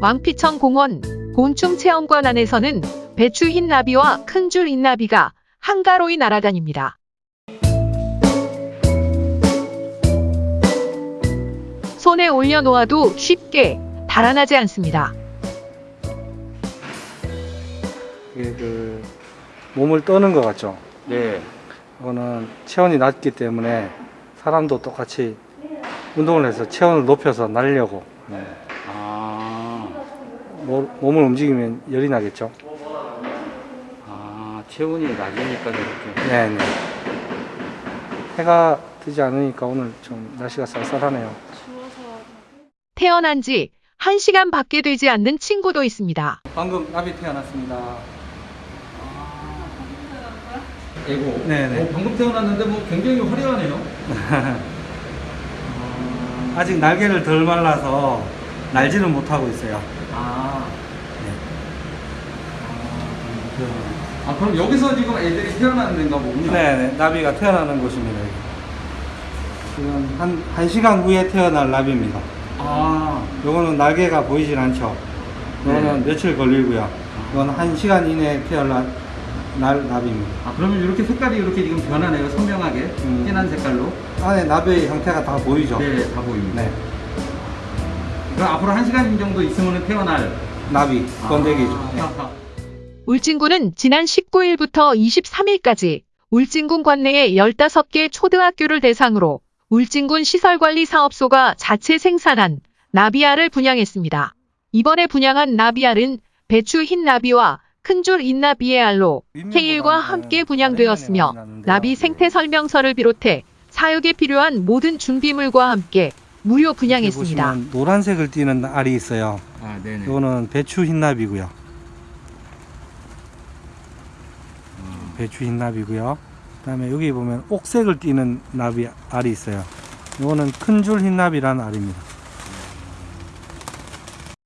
왕피천 공원 곤충 체험관 안에서는 배추 흰나비와 큰 줄 흰나비가 한가로이 날아다닙니다. 손에 올려놓아도 쉽게 달아나지 않습니다. 이게 그 몸을 떠는 것 같죠. 네. 이거는 체온이 낮기 때문에 사람도 똑같이 운동을 해서 체온을 높여서 날려고 네. 아, 모- 몸을 움직이면 열이 나겠죠. 아, 체온이 낮으니까 저렇게. 네 네. 해가 뜨지 않으니까 오늘 좀 날씨가 쌀쌀하네요. 태어난 지 1시간 밖에 되지 않는 친구도 있습니다. 방금 나비 태어났습니다. 에고. 네네. 어, 방금 태어났는데 뭐 굉장히 화려하네요. 아직 날개를 덜 말라서 날지는 못하고 있어요. 아. 아, 그럼 여기서 지금 애들이 태어나는 데인가 보군요. 네네. 나비가 태어나는 곳입니다. 여기. 지금 한, 한 시간 후에 태어날 나비입니다. 아, 요거는 날개가 보이질 않죠. 요거는 네. 며칠 걸리고요. 이건 한 시간 이내에 태어날 날 나비입니다. 아, 그러면 이렇게 색깔이 이렇게 지금 변하네요. 선명하게. 음. 진한 색깔로. 안에 나비의 형태가 다 보이죠? 네, 다 보입니다. 네. 그럼 앞으로 한 시간 정도 있으면 태어날. 나비, 번데기죠. 네. 아, 울진군은 지난 19일부터 23일까지 울진군 관내의 15개 초등학교를 대상으로 울진군 시설관리사업소가 자체 생산한 나비알을 분양했습니다. 이번에 분양한 나비알은 배추 흰 나비와 큰줄 인나비의 알로 케일과 함께 분양되었으며 나비 생태 설명서를 비롯해 사육에 필요한 모든 준비물과 함께 무료 분양했습니다. 보시면 노란색을 띠는 알이 있어요. 아, 네네. 이거는 배추 흰나비고요. 음. 배추 흰나비고요. 그 다음에 여기 보면 옥색을 띠는 나비 알이 있어요. 이거는 큰 줄 흰나비라는 알입니다.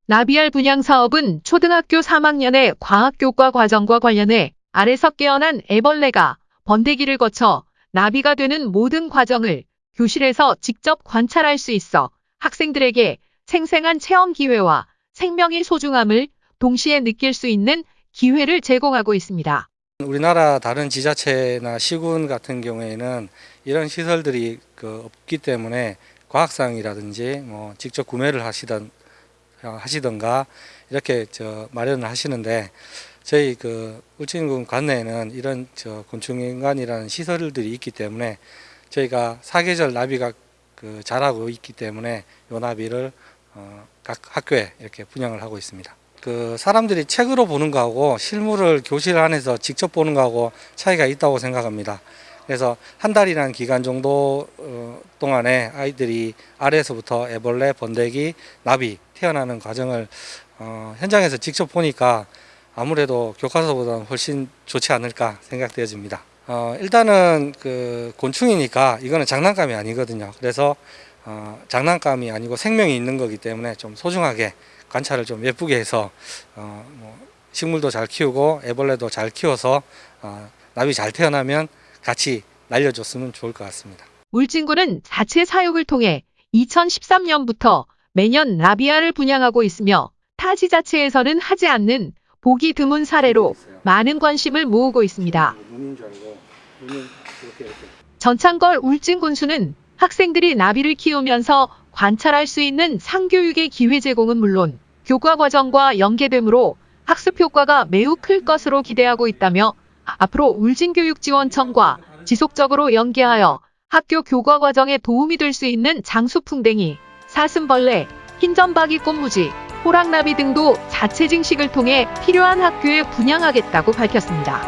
나비알 분양 사업은 초등학교 3학년의 과학교과 과정과 관련해 알에서 깨어난 애벌레가 번데기를 거쳐 나비가 되는 모든 과정을 교실에서 직접 관찰할 수 있어 학생들에게 생생한 체험 기회와 생명의 소중함을 동시에 느낄 수 있는 기회를 제공하고 있습니다. 우리나라 다른 지자체나 시군 같은 경우에는 이런 시설들이 그 없기 때문에 과학상이라든지 뭐 직접 구매를 하시던 하시던가 이렇게 저 마련을 하시는데 저희 그 울진군 관내에는 이런 저 곤충인간이라는 시설들이 있기 때문에 저희가 사계절 나비가 그 자라고 있기 때문에 요 나비를 어, 각 학교에 이렇게 분양을 하고 있습니다. 그 사람들이 책으로 보는 거하고 실물을 교실 안에서 직접 보는 거하고 차이가 있다고 생각합니다. 그래서 한 달이라는 기간 정도 어, 동안에 아이들이 아래에서부터 애벌레, 번데기, 나비 태어나는 과정을 어, 현장에서 직접 보니까 아무래도 교과서보다는 훨씬 좋지 않을까 생각되어집니다. 어, 일단은 그 곤충이니까 이거는 장난감이 아니거든요. 그래서 어, 장난감이 아니고 생명이 있는 거기 때문에 좀 소중하게 관찰을 좀 예쁘게 해서 어, 뭐 식물도 잘 키우고 애벌레도 잘 키워서 어, 나비 잘 태어나면 같이 날려줬으면 좋을 것 같습니다. 울진군은 자체 사육을 통해 2013년부터 매년 나비알을 분양하고 있으며 타 지자체에서는 하지 않는 보기 드문 사례로 많은 관심을 모으고 있습니다. 전창걸 울진군수는 학생들이 나비를 키우면서 관찰할 수 있는 상교육의 기회 제공은 물론 교과 과정과 연계되므로 학습 효과가 매우 클 것으로 기대하고 있다며 앞으로 울진교육지원청과 지속적으로 연계하여 학교 교과 과정에 도움이 될 수 있는 장수풍뎅이, 사슴벌레, 흰점박이 꽃무지, 호랑나비 등도 자체 증식을 통해 필요한 학교에 분양하겠다고 밝혔습니다.